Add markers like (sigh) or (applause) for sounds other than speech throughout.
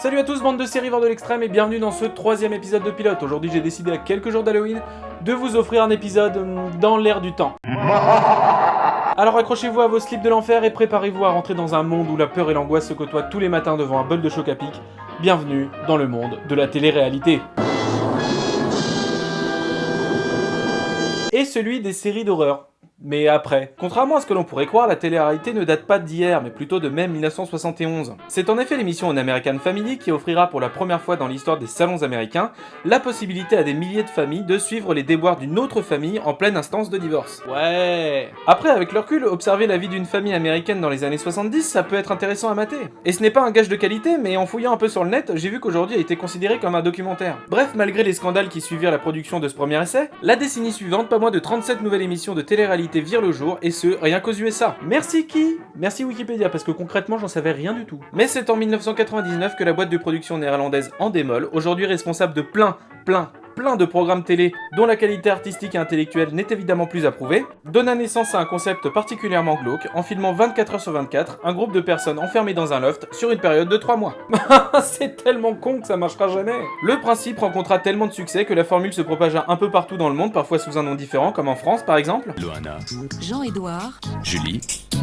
Salut à tous, bande de séries de l'extrême et bienvenue dans ce troisième épisode de pilote. Aujourd'hui j'ai décidé à quelques jours d'Halloween de vous offrir un épisode hum, dans l'air du temps. (laughs) Alors accrochez-vous à vos slips de l'enfer et préparez-vous à rentrer dans un monde où la peur et l'angoisse se côtoient tous les matins devant un bol de choc à pic. Bienvenue dans le monde de la télé-réalité. Et celui des séries d'horreur. Mais après, contrairement à ce que l'on pourrait croire, la télé-réalité ne date pas d'hier, mais plutôt de mai 1971. C'est en effet l'émission On American Family qui offrira pour la première fois dans l'histoire des salons américains la possibilité à des milliers de familles de suivre les déboires d'une autre famille en pleine instance de divorce. Ouais Après, avec le recul, observer la vie d'une famille américaine dans les années 70, ça peut être intéressant à mater. Et ce n'est pas un gage de qualité, mais en fouillant un peu sur le net, j'ai vu qu'aujourd'hui a été considéré comme un documentaire. Bref, malgré les scandales qui suivirent la production de ce premier essai, la décennie suivante, pas moins de 37 nouvelles émissions de télé-réalité vire le jour, et ce, rien qu'aux USA. Merci qui Merci Wikipédia, parce que concrètement, j'en savais rien du tout. Mais c'est en 1999 que la boîte de production néerlandaise Endemol, aujourd'hui responsable de plein, plein, plein de programmes télé dont la qualité artistique et intellectuelle n'est évidemment plus approuvée, donna naissance à un concept particulièrement glauque en filmant 24 heures sur 24 un groupe de personnes enfermées dans un loft sur une période de 3 mois. (laughs) C'est tellement con que ça marchera jamais Le principe rencontra tellement de succès que la formule se propagea un peu partout dans le monde, parfois sous un nom différent, comme en France par exemple. Loana, Jean-Édouard, Julie,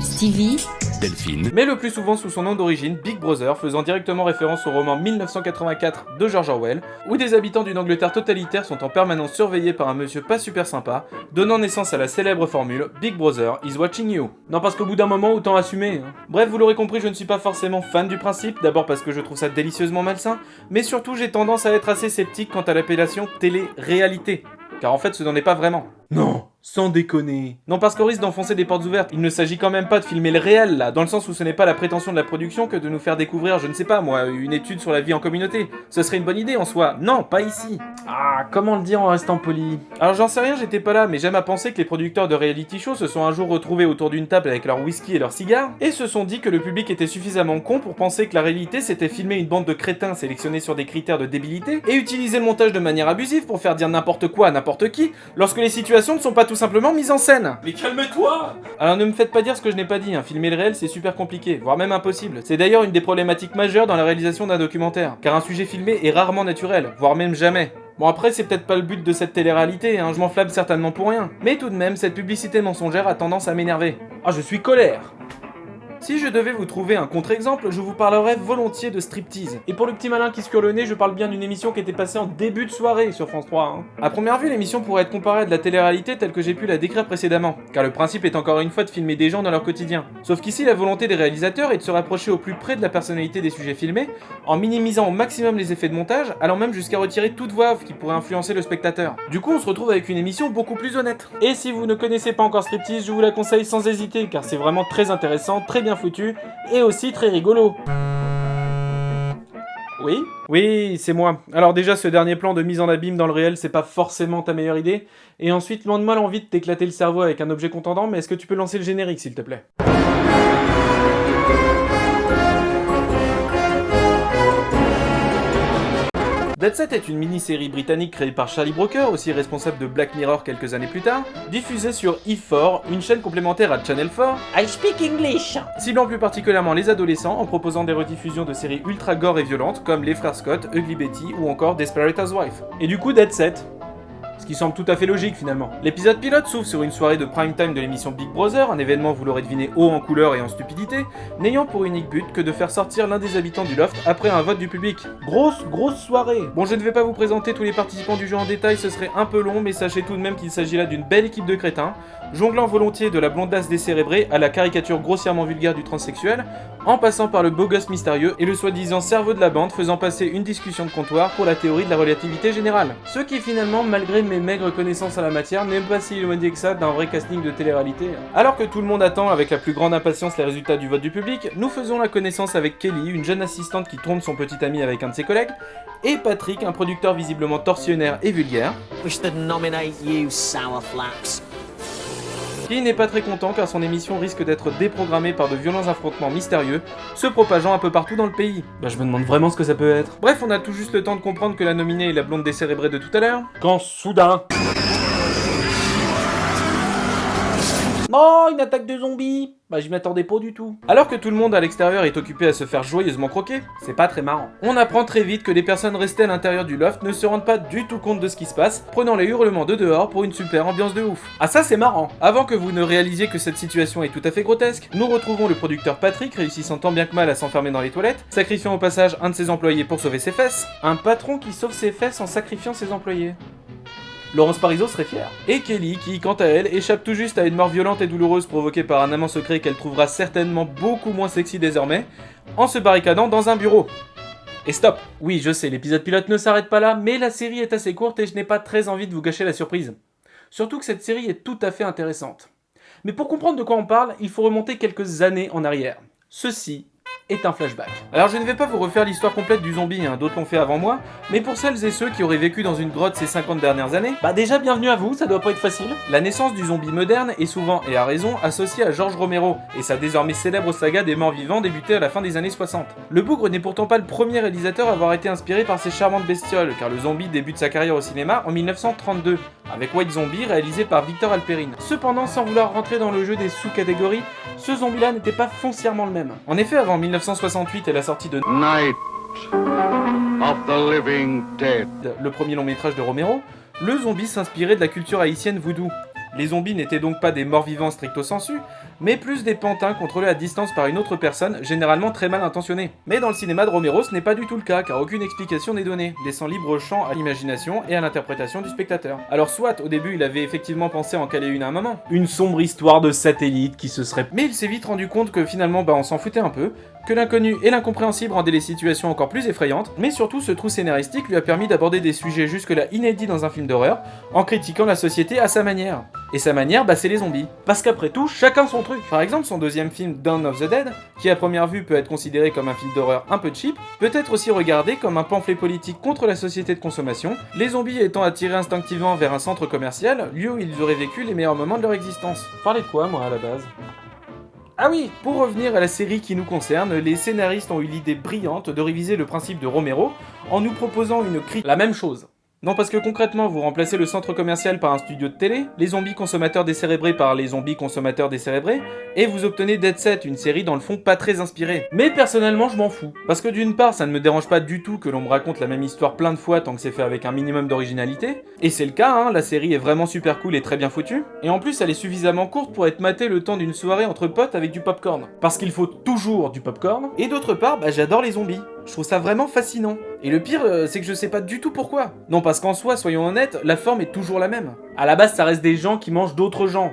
Stevie, Delphine, mais le plus souvent sous son nom d'origine, Big Brother, faisant directement référence au roman 1984 de George Orwell, où des habitants d'une Angleterre totalitaire sont en permanence surveillés par un monsieur pas super sympa, donnant naissance à la célèbre formule Big Brother is watching you. Non parce qu'au bout d'un moment, autant assumer. hein. Bref, vous l'aurez compris, je ne suis pas forcément fan du principe, d'abord parce que je trouve ça délicieusement malsain, mais surtout j'ai tendance à être assez sceptique quant à l'appellation télé-réalité. Car en fait, ce n'en est pas vraiment. Non sans déconner. Non, parce qu'on risque d'enfoncer des portes ouvertes. Il ne s'agit quand même pas de filmer le réel, là, dans le sens où ce n'est pas la prétention de la production que de nous faire découvrir, je ne sais pas moi, une étude sur la vie en communauté. Ce serait une bonne idée en soi. Non, pas ici. Ah, comment le dire en restant poli? Alors j'en sais rien, j'étais pas là, mais j'aime à penser que les producteurs de reality show se sont un jour retrouvés autour d'une table avec leur whisky et leurs cigares, et se sont dit que le public était suffisamment con pour penser que la réalité c'était filmer une bande de crétins sélectionnés sur des critères de débilité, et utiliser le montage de manière abusive pour faire dire n'importe quoi à n'importe qui, lorsque les situations ne sont pas tout simplement mises en scène. Mais calme-toi Alors ne me faites pas dire ce que je n'ai pas dit, hein. filmer le réel c'est super compliqué, voire même impossible. C'est d'ailleurs une des problématiques majeures dans la réalisation d'un documentaire, car un sujet filmé est rarement naturel, voire même jamais. Bon après c'est peut-être pas le but de cette télé-réalité, hein, je m'enflamme certainement pour rien. Mais tout de même, cette publicité mensongère a tendance à m'énerver. Ah je suis colère si je devais vous trouver un contre-exemple, je vous parlerais volontiers de striptease. Et pour le petit malin qui se cure le nez, je parle bien d'une émission qui était passée en début de soirée sur France 3. Hein. À première vue, l'émission pourrait être comparée à de la télé-réalité telle que j'ai pu la décrire précédemment, car le principe est encore une fois de filmer des gens dans leur quotidien. Sauf qu'ici, la volonté des réalisateurs est de se rapprocher au plus près de la personnalité des sujets filmés, en minimisant au maximum les effets de montage, allant même jusqu'à retirer toute voix off qui pourrait influencer le spectateur. Du coup, on se retrouve avec une émission beaucoup plus honnête. Et si vous ne connaissez pas encore Striptease, je vous la conseille sans hésiter, car c'est vraiment très intéressant, très bien foutu, et aussi très rigolo. Oui Oui, c'est moi. Alors déjà, ce dernier plan de mise en abîme dans le réel, c'est pas forcément ta meilleure idée. Et ensuite, loin de moi l'envie de t'éclater le cerveau avec un objet contendant, mais est-ce que tu peux lancer le générique, s'il te plaît? Dead Set est une mini-série britannique créée par Charlie Brooker, aussi responsable de Black Mirror quelques années plus tard, diffusée sur E4, une chaîne complémentaire à Channel 4, I speak English. ciblant plus particulièrement les adolescents en proposant des rediffusions de séries ultra gore et violentes comme Les Frères Scott, Ugly Betty ou encore Desperate Housewives. Et du coup Dead Set. Ce qui semble tout à fait logique finalement. L'épisode pilote s'ouvre sur une soirée de prime time de l'émission Big Brother, un événement vous l'aurez deviné haut en couleur et en stupidité, n'ayant pour unique but que de faire sortir l'un des habitants du loft après un vote du public. Grosse, grosse soirée Bon je ne vais pas vous présenter tous les participants du jeu en détail, ce serait un peu long, mais sachez tout de même qu'il s'agit là d'une belle équipe de crétins, jonglant volontiers de la blondasse décérébrée à la caricature grossièrement vulgaire du transsexuel, en passant par le beau gosse mystérieux et le soi-disant cerveau de la bande faisant passer une discussion de comptoir pour la théorie de la relativité générale. Ce qui finalement, malgré mes maigres connaissances en la matière, n'est pas si éloigné que ça d'un vrai casting de télé-réalité. Alors que tout le monde attend avec la plus grande impatience les résultats du vote du public, nous faisons la connaissance avec Kelly, une jeune assistante qui trompe son petit ami avec un de ses collègues, et Patrick, un producteur visiblement torsionnaire et vulgaire, nominate you, Qui n'est pas très content car son émission risque d'être déprogrammée par de violents affrontements mystérieux, se propageant un peu partout dans le pays. Bah je me demande vraiment ce que ça peut être. Bref, on a tout juste le temps de comprendre que la nominée est la blonde décérébrée de tout à l'heure. Quand soudain... Oh, une attaque de zombies Bah j'y m'attendais pas du tout. Alors que tout le monde à l'extérieur est occupé à se faire joyeusement croquer, c'est pas très marrant. On apprend très vite que les personnes restées à l'intérieur du loft ne se rendent pas du tout compte de ce qui se passe, prenant les hurlements de dehors pour une super ambiance de ouf. Ah ça c'est marrant Avant que vous ne réalisiez que cette situation est tout à fait grotesque, nous retrouvons le producteur Patrick réussissant tant bien que mal à s'enfermer dans les toilettes, sacrifiant au passage un de ses employés pour sauver ses fesses. Un patron qui sauve ses fesses en sacrifiant ses employés. Laurence Parisot serait fière. Et Kelly, qui, quant à elle, échappe tout juste à une mort violente et douloureuse provoquée par un amant secret qu'elle trouvera certainement beaucoup moins sexy désormais, en se barricadant dans un bureau. Et stop Oui, je sais, l'épisode pilote ne s'arrête pas là, mais la série est assez courte et je n'ai pas très envie de vous gâcher la surprise. Surtout que cette série est tout à fait intéressante. Mais pour comprendre de quoi on parle, il faut remonter quelques années en arrière. Ceci est un flashback. Alors je ne vais pas vous refaire l'histoire complète du zombie, hein, d'autres l'ont fait avant moi, mais pour celles et ceux qui auraient vécu dans une grotte ces 50 dernières années, bah déjà bienvenue à vous, ça doit pas être facile. La naissance du zombie moderne est souvent, et à raison, associée à George Romero, et sa désormais célèbre saga des morts vivants débutée à la fin des années 60. Le bougre n'est pourtant pas le premier réalisateur à avoir été inspiré par ces charmantes bestioles, car le zombie débute sa carrière au cinéma en 1932, avec White Zombie réalisé par Victor Alperin. Cependant, sans vouloir rentrer dans le jeu des sous-catégories, ce zombie-là n'était pas foncièrement le même. En effet, avant 1968 et la sortie de Night of the Living Dead. le premier long métrage de Romero, le zombie s'inspirait de la culture haïtienne voodoo. Les zombies n'étaient donc pas des morts vivants stricto sensu, mais plus des pantins contrôlés à distance par une autre personne, généralement très mal intentionnée. Mais dans le cinéma de Romero, ce n'est pas du tout le cas, car aucune explication n'est donnée, laissant libre champ à l'imagination et à l'interprétation du spectateur. Alors soit, au début, il avait effectivement pensé en caler une à un moment, une sombre histoire de satellite qui se serait... Mais il s'est vite rendu compte que finalement, bah on s'en foutait un peu, que l'inconnu et l'incompréhensible rendaient les situations encore plus effrayantes, mais surtout ce trou scénaristique lui a permis d'aborder des sujets jusque-là inédits dans un film d'horreur, en critiquant la société à sa manière. Et sa manière, bah c'est les zombies. Parce qu'après tout, chacun son truc. Par exemple, son deuxième film, Dawn of the Dead, qui à première vue peut être considéré comme un film d'horreur un peu cheap, peut être aussi regardé comme un pamphlet politique contre la société de consommation, les zombies étant attirés instinctivement vers un centre commercial, lieu où ils auraient vécu les meilleurs moments de leur existence. Parlez de quoi, moi, à la base? Ah oui, pour revenir à la série qui nous concerne, les scénaristes ont eu l'idée brillante de réviser le principe de Romero en nous proposant une critique. La même chose. Non parce que concrètement, vous remplacez le centre commercial par un studio de télé, les zombies consommateurs décérébrés par les zombies consommateurs décérébrés, et vous obtenez Dead Set, une série dans le fond pas très inspirée. Mais personnellement, je m'en fous. Parce que d'une part, ça ne me dérange pas du tout que l'on me raconte la même histoire plein de fois tant que c'est fait avec un minimum d'originalité, et c'est le cas, hein, la série est vraiment super cool et très bien foutue, et en plus elle est suffisamment courte pour être matée le temps d'une soirée entre potes avec du popcorn. Parce qu'il faut toujours du popcorn, et d'autre part, bah j'adore les zombies. Je trouve ça vraiment fascinant. Et le pire, euh, c'est que je sais pas du tout pourquoi. Non, parce qu'en soi, soyons honnêtes, la forme est toujours la même. À la base, ça reste des gens qui mangent d'autres gens.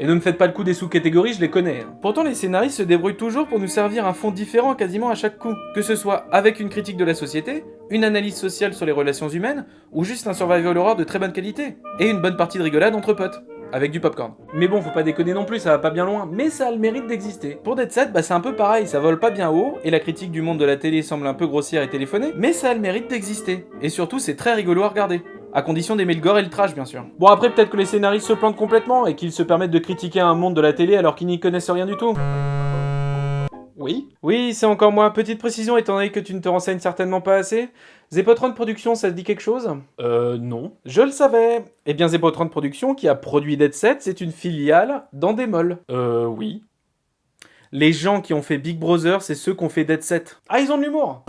Et ne me faites pas le coup des sous-catégories, je les connais. hein. Pourtant, les scénaristes se débrouillent toujours pour nous servir un fond différent quasiment à chaque coup. Que ce soit avec une critique de la société, une analyse sociale sur les relations humaines, ou juste un survival horror de très bonne qualité. Et une bonne partie de rigolade entre potes. Avec du popcorn. Mais bon, faut pas déconner non plus, ça va pas bien loin, mais ça a le mérite d'exister. Pour Dead Set, bah c'est un peu pareil, ça vole pas bien haut, et la critique du monde de la télé semble un peu grossière et téléphonée, mais ça a le mérite d'exister. Et surtout, c'est très rigolo à regarder. À condition d'aimer le gore et le trash, bien sûr. Bon, après, peut-être que les scénaristes se plantent complètement et qu'ils se permettent de critiquer un monde de la télé alors qu'ils n'y connaissent rien du tout. Oui Oui, c'est encore moi. Petite précision, étant donné que tu ne te renseignes certainement pas assez. Zepotron Productions, ça te dit quelque chose? Euh, non. Je le savais Eh bien, Zepotron Productions, qui a produit Dead Set, c'est une filiale d'Endemol. Euh, oui. Les gens qui ont fait Big Brother, c'est ceux qui ont fait Dead Set. Ah, ils ont de l'humour